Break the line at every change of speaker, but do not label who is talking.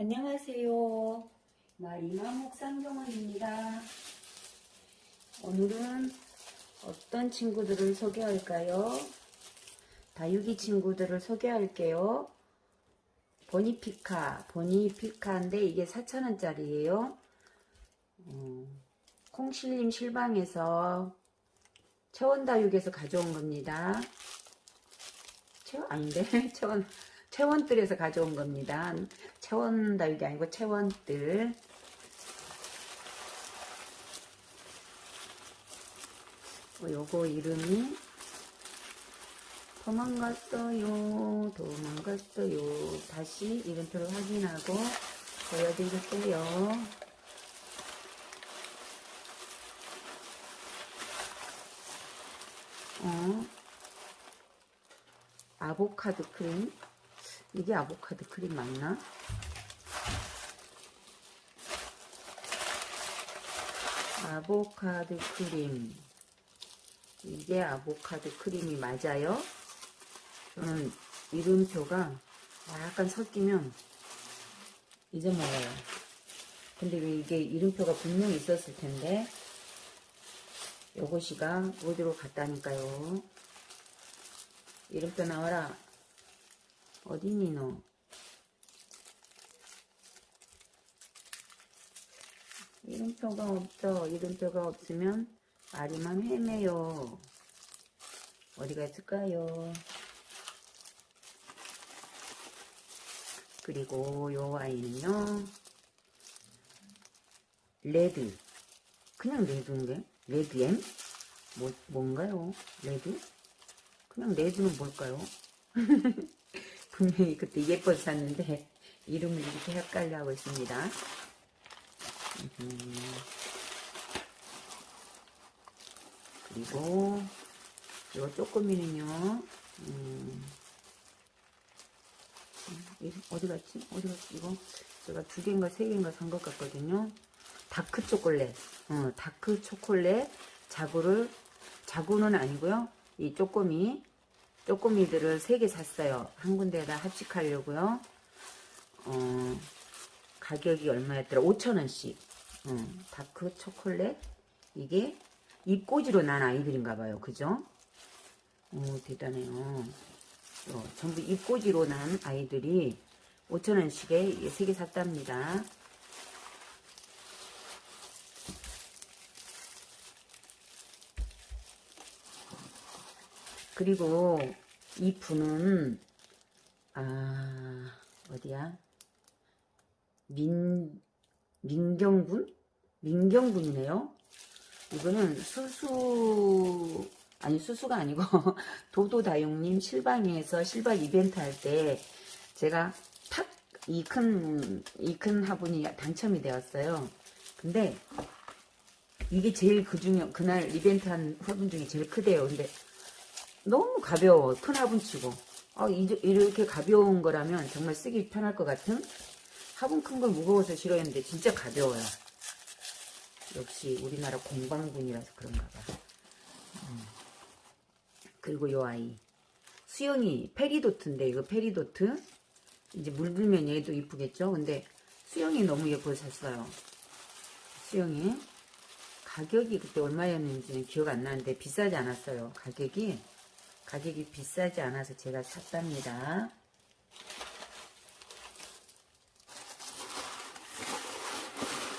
안녕하세요. 마리마 목 상정원입니다. 오늘은 어떤 친구들을 소개할까요? 다육이 친구들을 소개할게요. 보니피카, 보니피카인데 이게 4,000원짜리예요. 음, 콩실림 실방에서 채원다육에서 가져온 겁니다. 채원 아닌데 채원 채원뜰에서 가져온 겁니다. 채원 다육이 아니고 채원뜰. 어, 요거 이름이 도망갔어요. 도망갔어요. 다시 이름표를 확인하고 보여드릴게요. 어, 아보카도 크림. 이게 아보카도 크림 맞나? 아보카도 크림. 이게 아보카도 크림이 맞아요? 저는 이름표가 약간 섞이면 잊어먹어요. 근데 왜 이게 이름표가 분명히 있었을 텐데 요것이가 어디로 갔다니까요. 이름표 나와라. 어딨니 너? 이름표가 없죠. 이름표가 없으면 아리만 헤매요. 어디가 있을까요? 그리고 요 아이는요. 레드. 그냥 레드인데? 레드엠? 뭐, 뭔가요? 레드? 그냥 레드는 뭘까요? 분명히 그때 예뻐서 샀는데 이름을 이렇게 헷갈려 하고 있습니다. 음. 그리고 요 쪼꼬미는요. 음. 어디 갔지? 어디 갔지? 이거 제가 두 개인가 세 개인가 산 것 같거든요. 다크 초콜릿. 어, 다크 초콜릿 자구를 자구는 아니고요. 이 쪼꼬미 쪼꼬미들을 세개 샀어요. 한 군데다 합식하려고요. 어, 가격이 얼마였더라? 5천원씩. 어, 다크 초콜릿. 이게 잎꽂이로 난 아이들인가 봐요. 그죠? 오, 대단해요. 어, 전부 입꼬지로 난 아이들이 5천원씩에 세개 샀답니다. 그리고 이 분은 아 어디야? 민 민경군? 민경군이네요? 이거는 수수 아니 수수가 아니고 도도다용님 실방에서 실방 이벤트 할 때 제가 탁 이 큰 이 큰 화분이 당첨이 되었어요. 근데 이게 제일 그 중에 그날 이벤트 한 화분 중에 제일 크대요. 근데 너무 가벼워. 큰 화분치고. 아, 이렇게 가벼운 거라면 정말 쓰기 편할 것 같은? 화분 큰 걸 무거워서 싫어했는데 진짜 가벼워요. 역시 우리나라 공방분이라서 그런가 봐. 음. 그리고 요 아이. 수영이 페리도트인데 이거 페리도트? 이제 물들면 얘도 이쁘겠죠? 근데 수영이 너무 예뻐서 샀어요. 수영이. 가격이 그때 얼마였는지는 기억 안 나는데 비싸지 않았어요 가격이 가격이 비싸지 않아서 제가 샀답니다.